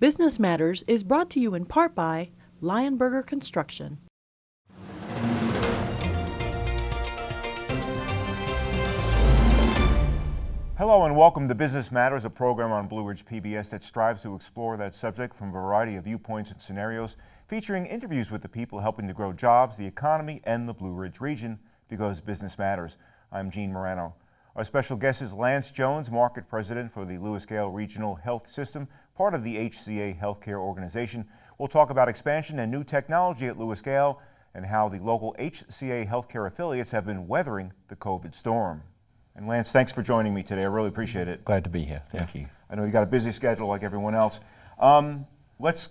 Business Matters is brought to you in part by Lionberger Construction. Hello and welcome to Business Matters, a program on Blue Ridge PBS that strives to explore that subject from a variety of viewpoints and scenarios, featuring interviews with the people helping to grow jobs, the economy, and the Blue Ridge region, because business matters. I'm Gene Marrano. Our special guest is Lance Jones, Market President for the Lewis Gale Regional Health System, part of the HCA Healthcare Organization. We'll talk about expansion and new technology at Lewis Gale and how the local HCA Healthcare affiliates have been weathering the COVID storm. And Lance, thanks for joining me today. I really appreciate it. Glad to be here. Thank Yeah. you. I know you got a busy schedule like everyone else. Um, let's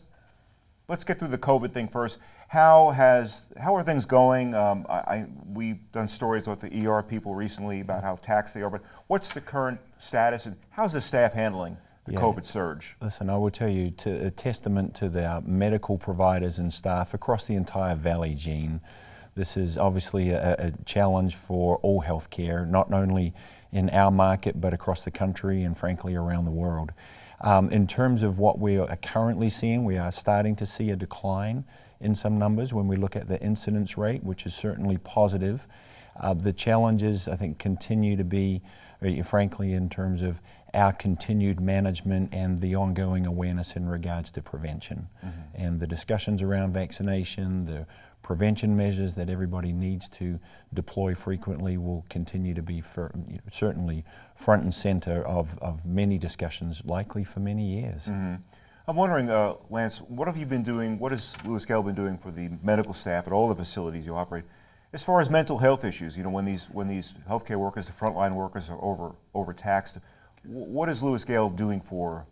let's get through the COVID thing first. How has how are things going? Um, I, I we've done stories with the ER people recently about how taxed they are, but what's the current status and how's the staff handling the Yeah. COVID surge? Listen, I will tell you, to, a testament to the medical providers and staff across the entire valley, Gene. This is obviously a, a challenge for all healthcare, not only in our market, but across the country and frankly around the world. Um, in terms of what we are currently seeing, we are starting to see a decline in some numbers when we look at the incidence rate, which is certainly positive. Uh, the challenges, I think, continue to be, uh, frankly, in terms of our continued management and the ongoing awareness in regards to prevention. And the discussions around vaccination, the prevention measures that everybody needs to deploy frequently will continue to be you know, certainly front and center of, of many discussions, likely for many years. I'm wondering, uh, Lance, what have you been doing? What has Lewis Gale been doing for the medical staff at all the facilities you operate, as far as mental health issues? You know, when these when these healthcare workers, the frontline workers, are over overtaxed, what is Lewis Gale doing for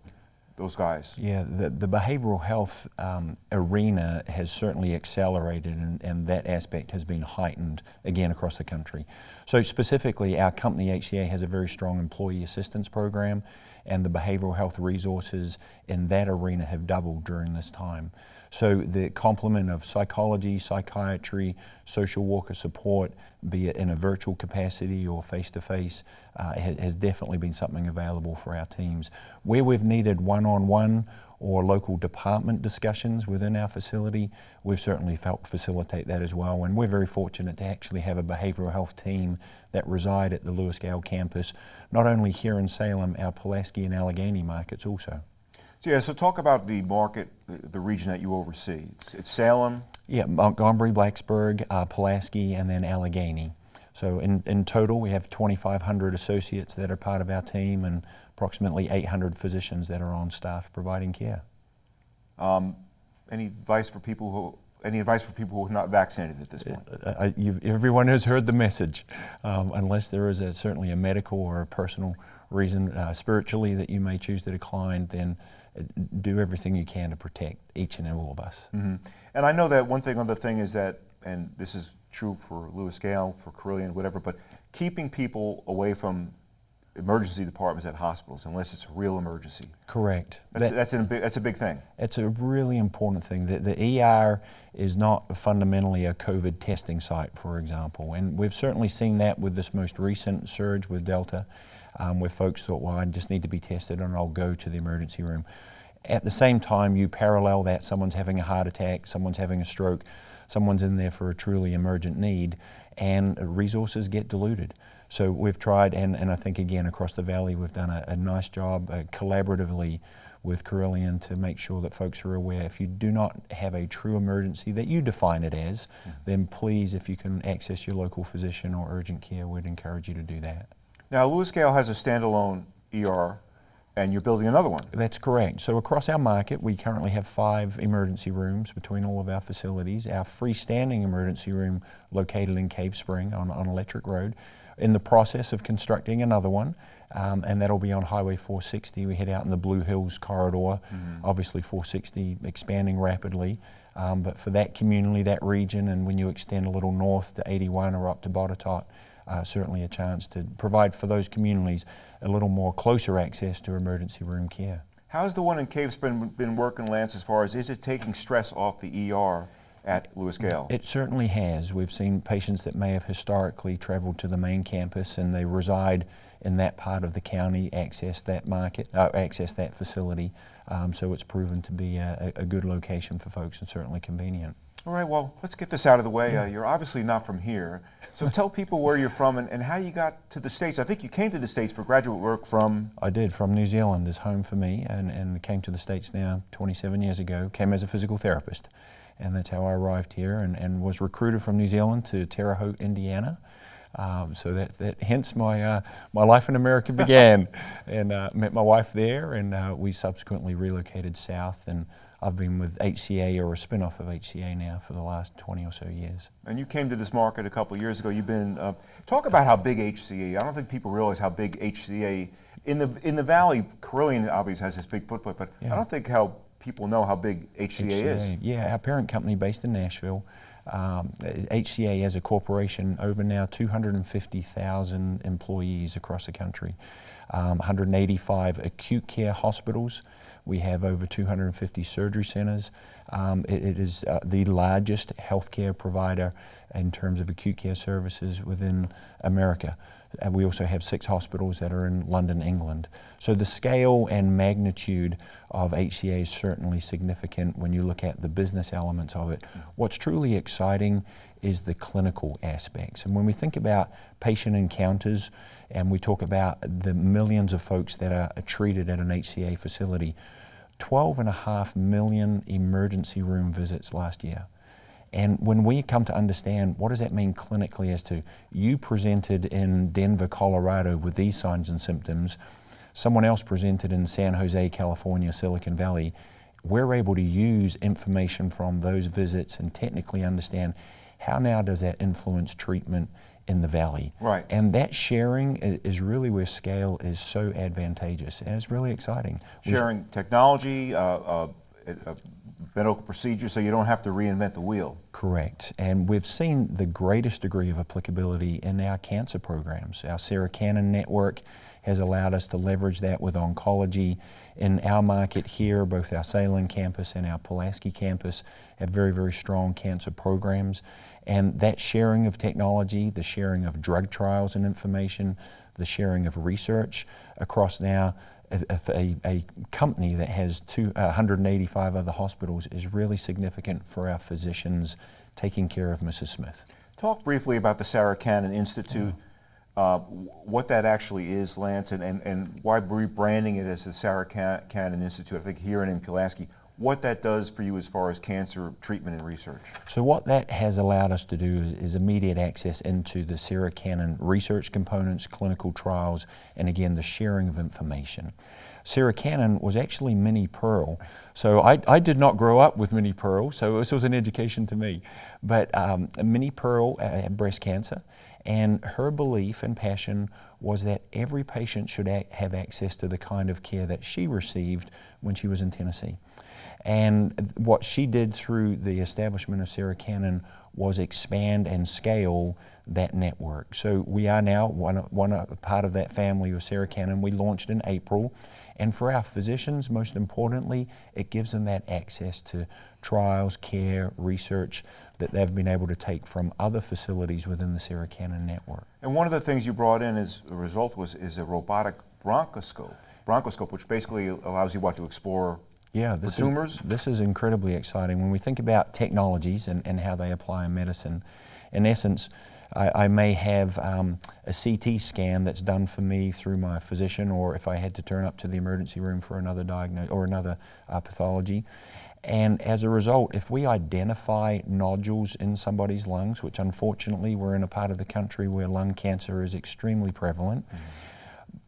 those guys? Yeah, the, the behavioral health um, arena has certainly accelerated, and, and that aspect has been heightened again across the country. So, specifically, our company HCA has a very strong employee assistance program, and the behavioral health resources in that arena have doubled during this time. So, the complement of psychology, psychiatry, social worker support, be it in a virtual capacity or face to face, has definitely been something available for our teams. Where we've needed one on one or local department discussions within our facility, we've certainly helped facilitate that as well. And we're very fortunate to actually have a behavioral health team that reside at the Lewis Gale campus, not only here in Salem, our Pulaski and Alleghany markets also. So, yeah, so talk about the market, the, region that you oversee. It's, it's Salem. Yeah, Montgomery, Blacksburg, uh, Pulaski, and then Alleghany. So in, in total, we have 2,500 associates that are part of our team and approximately 800 physicians that are on staff providing care. Um, any advice for people who any advice for people who are not vaccinated at this point? Uh, uh, you, everyone has heard the message, um, unless there is a, certainly a medical or a personal reason uh, spiritually that you may choose to decline, then uh, do everything you can to protect each and all of us. Mhm. And I know that one thing, other thing is that, and this is true for Lewis Gale, for Carilion, whatever, but keeping people away from emergency departments at hospitals unless it's a real emergency. Correct. That's, That- that's, a big, that's a big thing. It's a really important thing. The, the ER is not fundamentally a COVID testing site, for example, and we've certainly seen that with this most recent surge with Delta, um, where folks thought, well, I just need to be tested and I'll go to the emergency room. At the same time, you parallel that someone's having a heart attack, someone's having a stroke, someone's in there for a truly emergent need, and resources get diluted. So we've tried, and, and I think again across the valley, we've done a, a nice job uh, collaboratively with Carilion to make sure that folks are aware. If you do not have a true emergency that you define it as, then please, if you can access your local physician or urgent care, we'd encourage you to do that. Now, Lewis Gale has a standalone ER, and you're building another one. That's correct. So across our market, we currently have five emergency rooms between all of our facilities. Our freestanding emergency room located in Cave Spring on, on Electric Road. In the process of constructing another one, um, and that'll be on Highway 460. We head out in the Blue Hills corridor. Obviously 460 expanding rapidly. Um, but for that community, that region, and when you extend a little north to 81 or up to Botetourt, uh, certainly a chance to provide for those communities a little more closer access to emergency room care. How's the one in Cave Spring been working, Lance, as far as is it taking stress off the ER at Lewis Gale. It certainly has. We've seen patients that may have historically traveled to the main campus and they reside in that part of the county access that market, uh, access that facility. Um, so it's proven to be a, a good location for folks and certainly convenient. All right, well, let's get this out of the way. Uh, you're obviously not from here. So tell people where you're from and, and, how you got to the States. I think you came to the States for graduate work from... I did, from New Zealand is home for me and, and came to the States now 27 years ago, came as a physical therapist. And that's how I arrived here and, and was recruited from New Zealand to Terre Haute, Indiana. Um, so that, that hence my, uh, my life in America began. and uh, met my wife there and uh, we subsequently relocated south and I've been with HCA or a spin-off of HCA now for the last 20 or so years. And you came to this market a couple of years ago. You've been, uh, talk about how big HCA, I don't think people realize how big HCA, in the, in the Valley, Carilion obviously has this big footprint, but yeah. I don't think how people know how big HCA, HCA, is. Yeah, our parent company based in Nashville, um, HCA as a corporation, over now 250,000 employees across the country, um, 185 acute care hospitals, we have over 250 surgery centers. Um, it, it is uh, the largest healthcare provider in terms of acute care services within America. And we also have six hospitals that are in London, England. So the scale and magnitude of HCA is certainly significant when you look at the business elements of it. What's truly exciting is the clinical aspects. And when we think about patient encounters and we talk about the millions of folks that are treated at an HCA facility, 12 and a half million emergency room visits last year. And when we come to understand what does that mean clinically as to you presented in Denver, Colorado with these signs and symptoms, someone else presented in San Jose, California, Silicon Valley, we're able to use information from those visits and technically understand how now does that influence treatment in the valley. Right. And that sharing is really where scale is so advantageous, and it's really exciting. Sharing We've, technology, uh, uh, uh, medical procedures, so you don't have to reinvent the wheel. Correct. And we've seen the greatest degree of applicability in our cancer programs. Our Sarah Cannon network has allowed us to leverage that with oncology. In our market here, both our Salem campus and our Pulaski campus have very, very strong cancer programs. And that sharing of technology, the sharing of drug trials and information, the sharing of research across now a, a, a company that has two, uh, 185 other hospitals is really significant for our physicians taking care of Mrs. Smith. Talk briefly about the Sarah Cannon Institute, yeah. uh, what that actually is, Lance, and, and, and why rebranding it as the Sarah Cannon Institute, I think here in Pulaski what that does for you as far as cancer treatment and research. So what that has allowed us to do is immediate access into the Sarah Cannon research components, clinical trials, and again the sharing of information. Sarah Cannon was actually Minnie Pearl. So I, I did not grow up with Minnie Pearl, so this was an education to me. But um, Minnie Pearl had breast cancer, and her belief and passion was that every patient should have access to the kind of care that she received when she was in Tennessee. And what she did through the establishment of Sarah Cannon was expand and scale that network. So we are now one, one uh, part of that family of Sarah Cannon. We launched in April. And for our physicians, most importantly, it gives them that access to trials, care, research that they've been able to take from other facilities within the Sarah Cannon network. And one of the things you brought in as a result was is a robotic bronchoscope, bronchoscope, which basically allows you what to explore yeah, this tumors? Is, this is incredibly exciting. When we think about technologies and, and how they apply in medicine, in essence, I, I may have um, a CT scan that's done for me through my physician, or if I had to turn up to the emergency room for another diagnosis or another uh, pathology. And as a result, if we identify nodules in somebody's lungs, which unfortunately we're in a part of the country where lung cancer is extremely prevalent, mm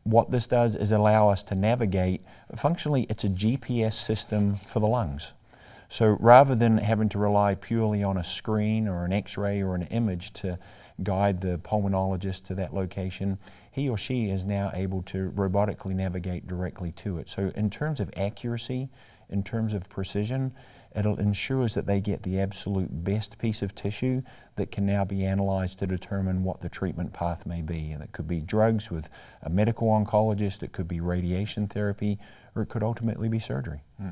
what this does is allow us to navigate, functionally it's a GPS system for the lungs. So rather than having to rely purely on a screen or an x-ray or an image to guide the pulmonologist to that location, he or she is now able to robotically navigate directly to it. So in terms of accuracy, in terms of precision, it ensures that they get the absolute best piece of tissue that can now be analyzed to determine what the treatment path may be. And it could be drugs with a medical oncologist, it could be radiation therapy, or it could ultimately be surgery. Hmm.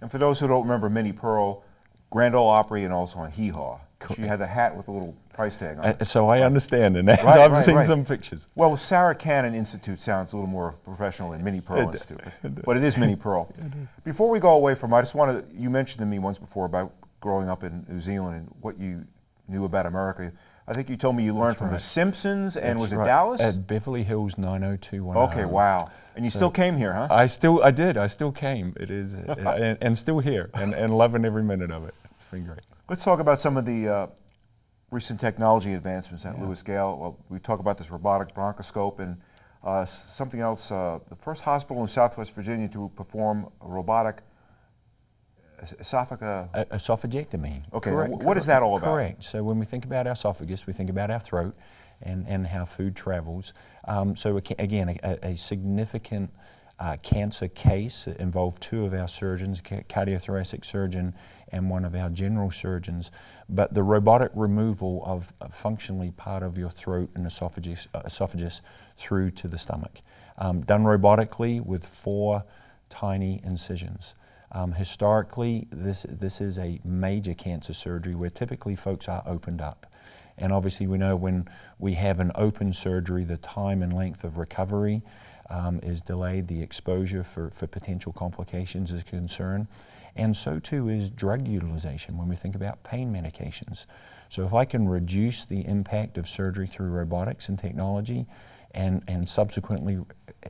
And for those who don't remember Minnie Pearl, Grand Ole Opry and also on Hee Haw. She had the hat with a little price tag on Uh, it. so I understand, and Right, I've right, seen right. some pictures. Well, Sarah Cannon Institute sounds a little more professional than Minnie Pearl It- Institute, but it is Minnie Pearl. Before we go away from, I just wanted, to. you mentioned to me once before about growing up in New Zealand and what you knew about America. I think you told me you learned from The. Simpsons and That's was it Dallas? At Beverly Hills 90210. okay, wow. And you still came here, huh? I still, I did, I still came. It is, and, and still here, and, and loving every minute of it. It's been great. Let's talk about some of the uh, recent technology advancements at Lewis Gale. Well, we talk about this robotic bronchoscope and uh, something else. Uh, the first hospital in Southwest Virginia to perform a robotic es- esophagus. Esophagectomy. Okay, Correct, wh- what is correct, that all about? Correct. So when we think about our esophagus, we think about our throat and, and how food travels. Um, so again, a, a significant uh, cancer case involved two of our surgeons, ca- cardiothoracic surgeon and one of our general surgeons. But the robotic removal of functionally part of your throat and esophagus, uh, esophagus through to the stomach. Um, done robotically with four tiny incisions. Um, historically, this, this is a major cancer surgery where typically folks are opened up. And obviously, we know when we have an open surgery, the time and length of recovery um, is delayed, the exposure for, for potential complications is a concern. And so too is drug utilization when we think about pain medications. So, if I can reduce the impact of surgery through robotics and technology, and, and subsequently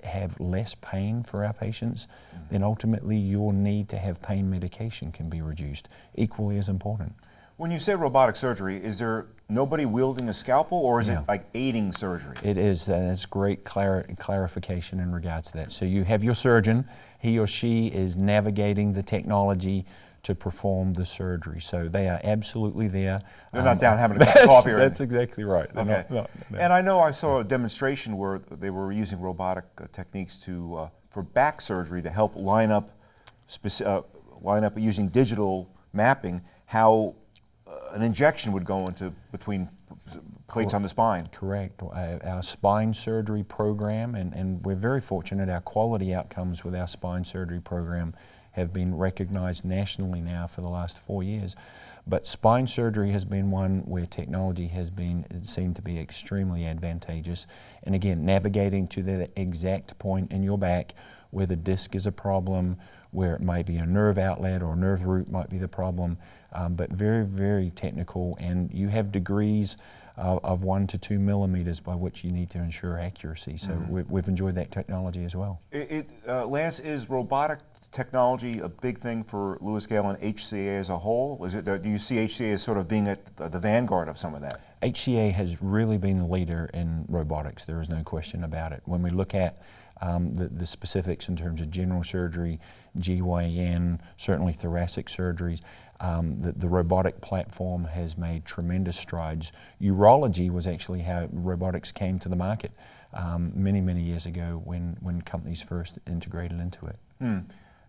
have less pain for our patients, then ultimately your need to have pain medication can be reduced, equally as important. When you say robotic surgery, is there nobody wielding a scalpel or is it like aiding surgery? It is, and it's great clar- clarification in regards to that. So you have your surgeon, he or she is navigating the technology to perform the surgery. So they are absolutely there. They're not down having a cup of coffee or That's exactly right. They're Okay. not- no. And I know I saw a demonstration where they were using robotic uh, techniques to uh, for back surgery to help line up uh, line up using digital mapping how an injection would go into between plates on the spine. Correct. Uh, Our spine surgery program, and, and we're very fortunate, our quality outcomes with our spine surgery program have been recognized nationally now for the last four years. But spine surgery has been one where technology has been seen to be extremely advantageous. And again, navigating to the exact point in your back where the disc is a problem, where it may be a nerve outlet or nerve root might be the problem, um, but very, very technical. And you have degrees uh, of one to two millimeters by which you need to ensure accuracy. So we've, we've enjoyed that technology as well. It, it, uh, Lance, is robotic technology a big thing for Lewis Gale and HCA as a whole? Is it, uh, do you see HCA as sort of being at the, the vanguard of some of that? HCA has really been the leader in robotics. There is no question about it. When we look at um, the, the specifics in terms of general surgery, GYN, certainly thoracic surgeries, um, the, the robotic platform has made tremendous strides. Urology was actually how robotics came to the market um, many, many years ago when, when companies first integrated into it. Hmm.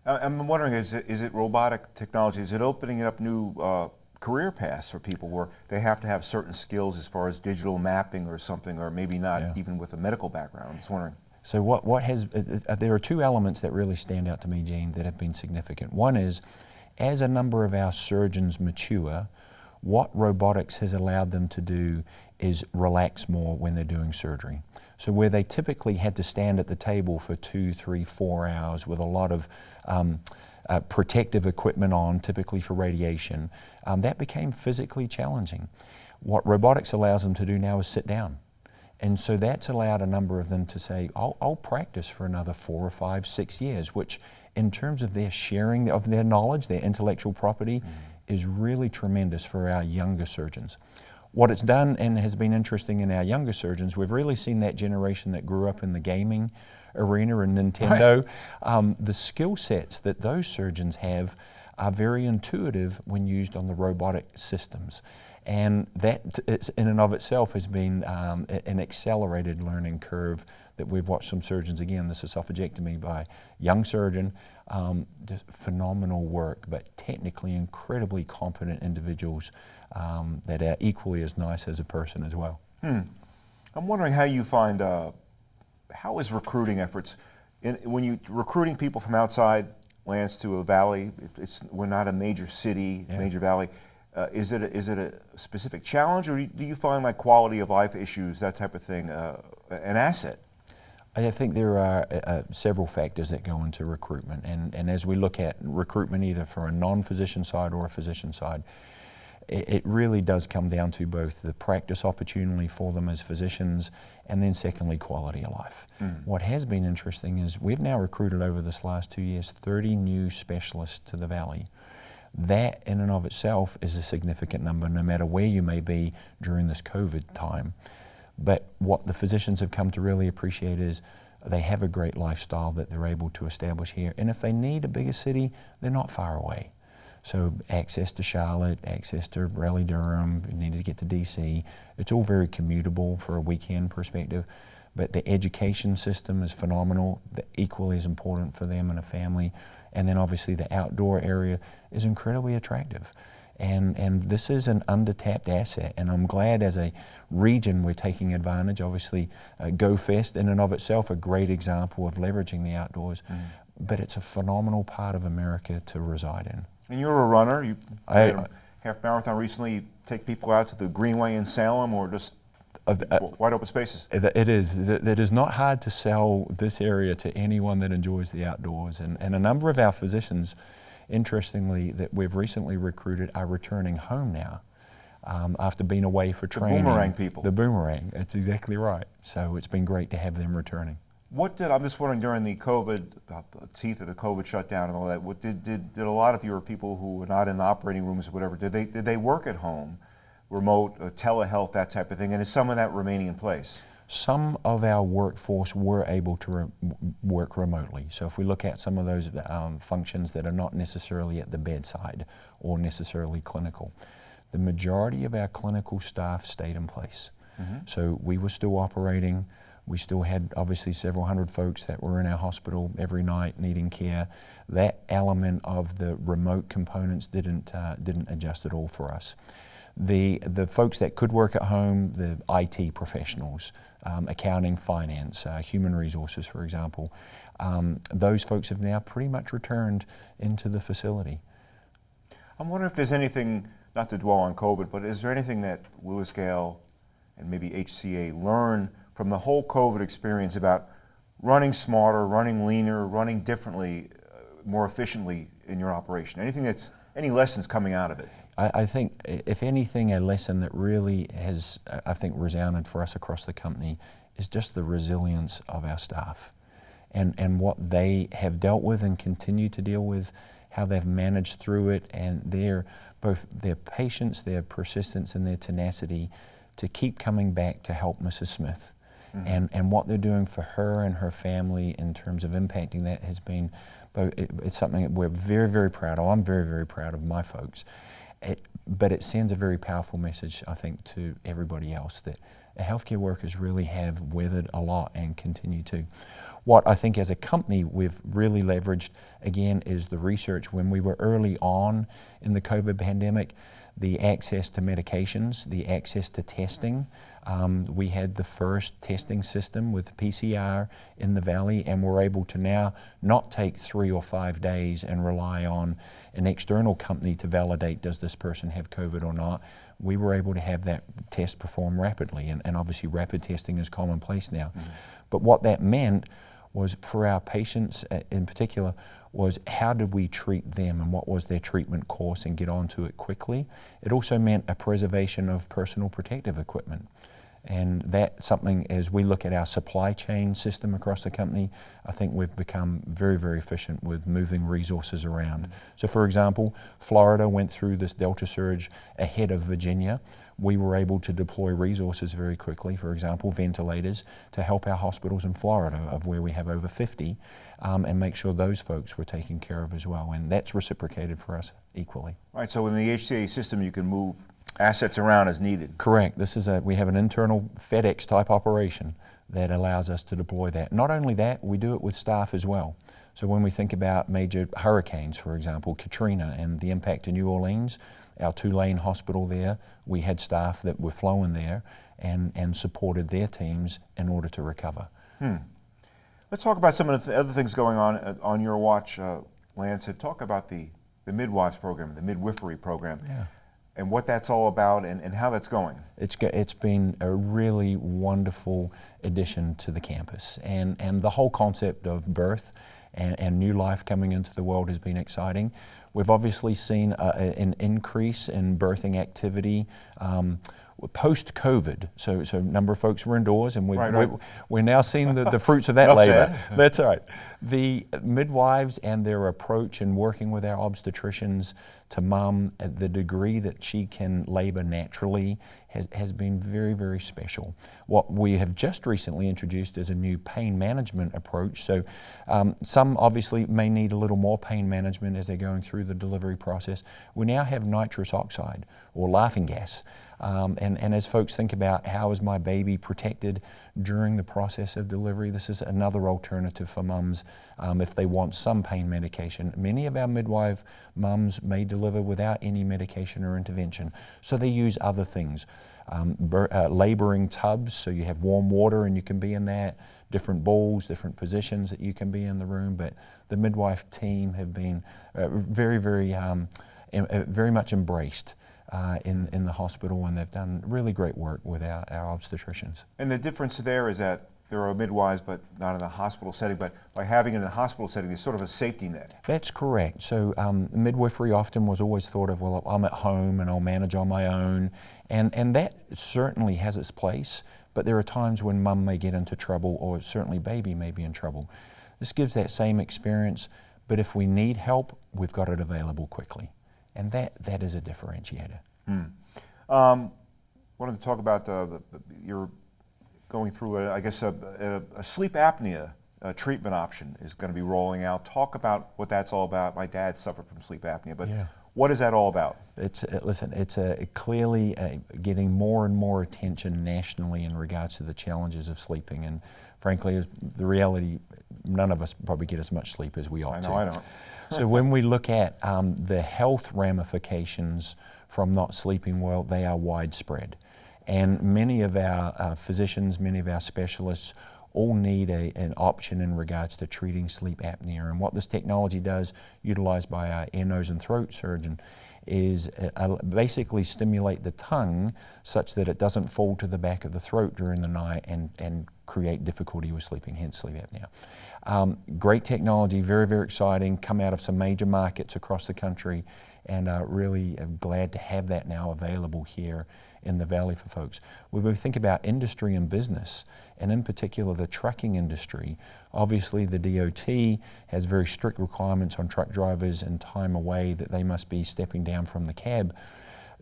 I- I'm wondering, is it, is it robotic technology, is it opening up new uh, career paths for people where they have to have certain skills as far as digital mapping or something, or maybe not Yeah. even with a medical background? I'm just wondering. So what, what has, uh, uh, there are two elements that really stand out to me, Gene, that have been significant. One is, as a number of our surgeons mature, what robotics has allowed them to do is relax more when they're doing surgery. So where they typically had to stand at the table for two, three, four hours with a lot of um, uh, protective equipment on, typically for radiation, um, that became physically challenging. What robotics allows them to do now is sit down. And so that's allowed a number of them to say, I'll, I'll practice for another four or five, six years, which in terms of their sharing of their knowledge, their intellectual property, is really tremendous for our younger surgeons. What it's done and has been interesting in our younger surgeons, we've really seen that generation that grew up in the gaming arena and Nintendo. Um, the skill sets that those surgeons have are very intuitive when used on the robotic systems. And that in and of itself has been um, an accelerated learning curve that we've watched some surgeons, again, this esophagectomy by young surgeon, um, just phenomenal work, but technically incredibly competent individuals um, that are equally as nice as a person as well. I'm wondering how you find, uh, how is recruiting efforts, in, when you recruiting people from outside Lance, to a valley. It's, we're not a major city, Yeah. major valley. Uh, is, it a, is it a specific challenge, or do you find like quality of life issues, that type of thing, uh, an asset? I think there are uh, uh, several factors that go into recruitment, and, and as we look at recruitment either for a non-physician side or a physician side, it, it really does come down to both the practice opportunity for them as physicians, and then secondly, quality of life. What has been interesting is we've now recruited over this last two years 30 new specialists to the Valley. That in and of itself is a significant number, no matter where you may be during this COVID time. But what the physicians have come to really appreciate is they have a great lifestyle that they're able to establish here. And if they need a bigger city, they're not far away. So access to Charlotte, access to Raleigh Durham, you need to get to DC. It's all very commutable for a weekend perspective. But the education system is phenomenal, equally as important for them and a family. And then obviously the outdoor area is incredibly attractive. And, and this is an undertapped asset, and I'm glad as a region we're taking advantage. Obviously, uh, GoFest in and of itself a great example of leveraging the outdoors, but it's a phenomenal part of America to reside in. And you're a runner. You I- half marathon recently. You take people out to the Greenway in Salem, or just Uh, wide open spaces. It it is. It it is not hard to sell this area to anyone that enjoys the outdoors. And, and a number of our physicians, interestingly, that we've recently recruited are returning home now um, after being away for training. The boomerang people. The boomerang. That's exactly right. So it's been great to have them returning. What did I'm just wondering during the COVID uh, teeth of the COVID shutdown and all that? What did, did did a lot of your people who were not in the operating rooms or whatever? Did they did they work at home, remote, uh, telehealth, that type of thing? And is some of that remaining in place? Some of our workforce were able to re- work remotely. So if we look at some of those um, functions that are not necessarily at the bedside or necessarily clinical, the majority of our clinical staff stayed in place. So we were still operating. We still had obviously several hundred folks that were in our hospital every night needing care. That element of the remote components didn't uh, didn't adjust at all for us. The, the folks that could work at home, the IT professionals, um, accounting, finance, uh, human resources, for example, um, those folks have now pretty much returned into the facility. I'm wondering if there's anything, not to dwell on COVID, but is there anything that Lewis Gale and maybe HCA learn from the whole COVID experience about running smarter, running leaner, running differently, uh, more efficiently in your operation? Anything that's any lessons coming out of it? I, I think, if anything, a lesson that really has, uh, I think, resounded for us across the company is just the resilience of our staff and, and what they have dealt with and continue to deal with, how they've managed through it, and their both their patience, their persistence, and their tenacity to keep coming back to help Mrs. Smith. And, and what they're doing for her and her family in terms of impacting that has been, it, it's something that we're very, very proud of. I'm very, very proud of my folks. It, but it sends a very powerful message, I think, to everybody else that healthcare workers really have weathered a lot and continue to. What I think as a company we've really leveraged, again, is the research. When we were early on in the COVID pandemic, the access to medications, the access to testing. Um, we had the first testing system with PCR in the valley, and we're able to now not take three or five days and rely on an external company to validate does this person have COVID or not. We were able to have that test performed rapidly, and, and obviously rapid testing is commonplace now. But what that meant was for our patients uh, in particular was how did we treat them and what was their treatment course and get onto it quickly. It also meant a preservation of personal protective equipment. And that's something as we look at our supply chain system across the company, I think we've become very, very efficient with moving resources around. So for example, Florida went through this Delta surge ahead of Virginia. We were able to deploy resources very quickly, for example, ventilators, to help our hospitals in Florida, of where we have over 50, um, and make sure those folks were taken care of as well. And that's reciprocated for us equally. Right, so in the HCA system, you can move assets around as needed. Correct. This is a, we have an internal FedEx type operation that allows us to deploy that. Not only that, we do it with staff as well. So when we think about major hurricanes, for example, Katrina and the impact to New Orleans, our Tulane hospital there, we had staff that were flown there and, and supported their teams in order to recover. Let's talk about some of the other things going on uh, on your watch. Uh, Lance talk about the, the midwives program, the midwifery program, Yeah. And what that's all about and, and how that's going. It's, it's been a really wonderful addition to the campus. And, and the whole concept of birth and, and new life coming into the world has been exciting. We've obviously seen a, a- an increase in birthing activity um, post COVID. So, so a number of folks were indoors, and we've, Right, right. we- we're now seeing the, the fruits of that labor. said. That's all right. The midwives and their approach in working with our obstetricians to mom at the degree that she can labor naturally has, has been very, very special. What we have just recently introduced is a new pain management approach. So um, some obviously may need a little more pain management as they're going through the delivery process. We now have nitrous oxide or laughing gas. Um, and, and as folks think about how is my baby protected during the process of delivery, this is another alternative for mums um, if they want some pain medication. Many of our midwife mums may deliver without any medication or intervention, so they use other things. Um, uh, laboring tubs, so you have warm water and you can be in that, different bowls, different positions that you can be in the room, but the midwife team have been uh, very, very, um, em- uh, very much embraced uh, in, in the hospital and they've done really great work with our, our obstetricians. And the difference there is that there are midwives, but not in the hospital setting, but by having it in the hospital setting, there's sort of a safety net. That's correct. So um, midwifery often was always thought of, well, I'm at home and I'll manage on my own. And, and that certainly has its place, but there are times when mum may get into trouble or certainly baby may be in trouble. This gives that same experience, but if we need help, we've got it available quickly. And that, that is a differentiator. Um, wanted to talk about uh, you're going through, a, I guess, a, a, a sleep apnea uh, treatment option is going to be rolling out. Talk about what that's all about. My dad suffered from sleep apnea, but Yeah. What is that all about? It's uh, listen. It's uh, clearly uh, getting more and more attention nationally in regards to the challenges of sleeping, and frankly, the reality, none of us probably get as much sleep as we ought I to. know I don't. so when we look at um, the health ramifications from not sleeping well, they are widespread, and many of our uh, physicians, many of our specialists. All need a, an option in regards to treating sleep apnea. And what this technology does, utilized by our ear, nose, and throat surgeon, is uh, uh, basically stimulate the tongue such that it doesn't fall to the back of the throat during the night and, and create difficulty with sleeping, hence sleep apnea. Um, great technology, very, very exciting, come out of some major markets across the country, and uh, really uh, glad to have that now available here in the Valley for folks. When we think about industry and business, and in particular the trucking industry, obviously the DOT has very strict requirements on truck drivers and time away that they must be stepping down from the cab.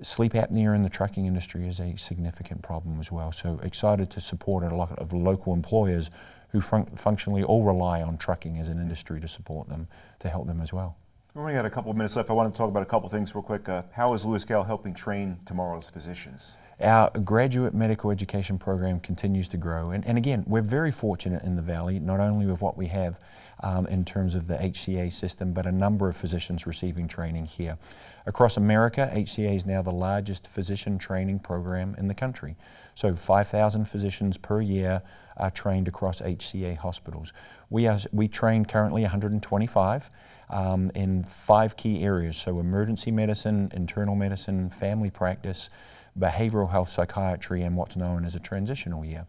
Sleep apnea in the trucking industry is a significant problem as well. So excited to support a lot of local employers who fun- functionally all rely on trucking as an industry to support them, to help them as well. We only got a couple of minutes left. I want to talk about a couple of things real quick. Uh, how is Lewis Gale helping train tomorrow's physicians? Our graduate medical education program continues to grow. And, and again, we're very fortunate in the Valley, not only with what we have um, in terms of the HCA system, but a number of physicians receiving training here. Across America, HCA is now the largest physician training program in the country. So 5,000 physicians per year are trained across HCA hospitals. We, are, we train currently 125 um, in five key areas, so emergency medicine, internal medicine, family practice, behavioral health psychiatry, and what's known as a transitional year.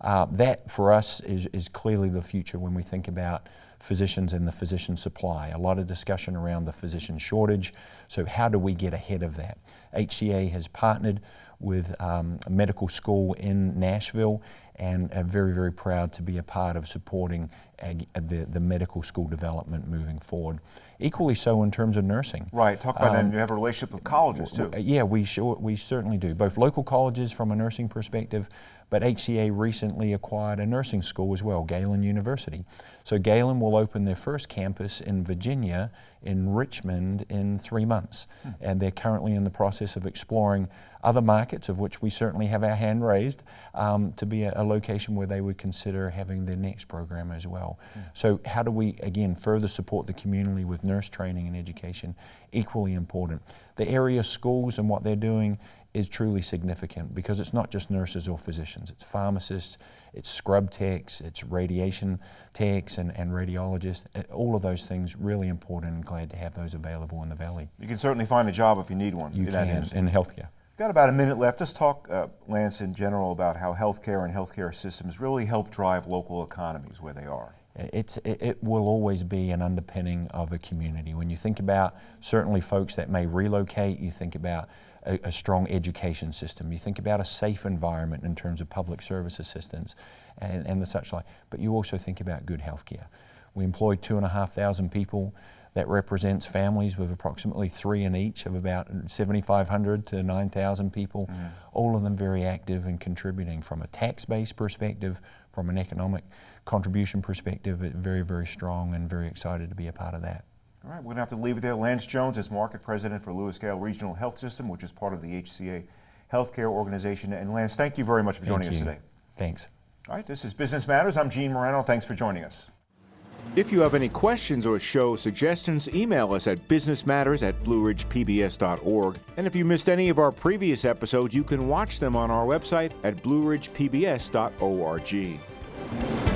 Uh, that for us is, is clearly the future when we think about physicians and the physician supply. A lot of discussion around the physician shortage. So, how do we get ahead of that? HCA has partnered with um, a medical school in Nashville and are very, very proud to be a part of supporting ag- the, the medical school development moving forward. Equally so in terms of nursing. Right. Talk about that. Um, And you have a relationship with colleges too. Yeah, we sure, we certainly do. Both local colleges from a nursing perspective, but HCA recently acquired a nursing school as well, Galen University. So Galen will open their first campus in Virginia, in Richmond, in three months. And they're currently in the process of exploring other markets, of which we certainly have our hand raised, um, to be a, a location where they would consider having their next program as well. So how do we, again, further support the community with nurse training and education? Equally important. The area schools and what they're doing is truly significant because it's not just nurses or physicians, it's pharmacists, it's scrub techs, it's radiation techs and, and radiologists. Uh, All of those things really important and glad to have those available in the Valley. You can certainly find a job if you need one You in that can in healthcare. Got about a minute left. Let's talk, uh, Lance, in general about how healthcare and healthcare systems really help drive local economies where they are. It's, it, will always be an underpinning of a community. When you think about certainly folks that may relocate, you think about a, a strong education system, you think about a safe environment in terms of public service assistance and, and the such like, but you also think about good health care. We employ two and a half thousand people. That represents families with approximately three in each of about 7,500 to 9,000 people, mm. all of them very active and contributing from a tax-based perspective, from an economic contribution perspective, very, very strong and very excited to be a part of that. All right, we're going to have to leave it there. Lance Jones is market president for Lewis Gale Regional Health System, which is part of the HCA Healthcare Organization. And Lance, thank you very much for joining us today. Thanks. All right, this is Business Matters. I'm Gene Marrano. Thanks for joining us. If you have any questions or show suggestions, email us at businessmatters at blueridgepbs.org. And if you missed any of our previous episodes, you can watch them on our website at blueridgepbs.org.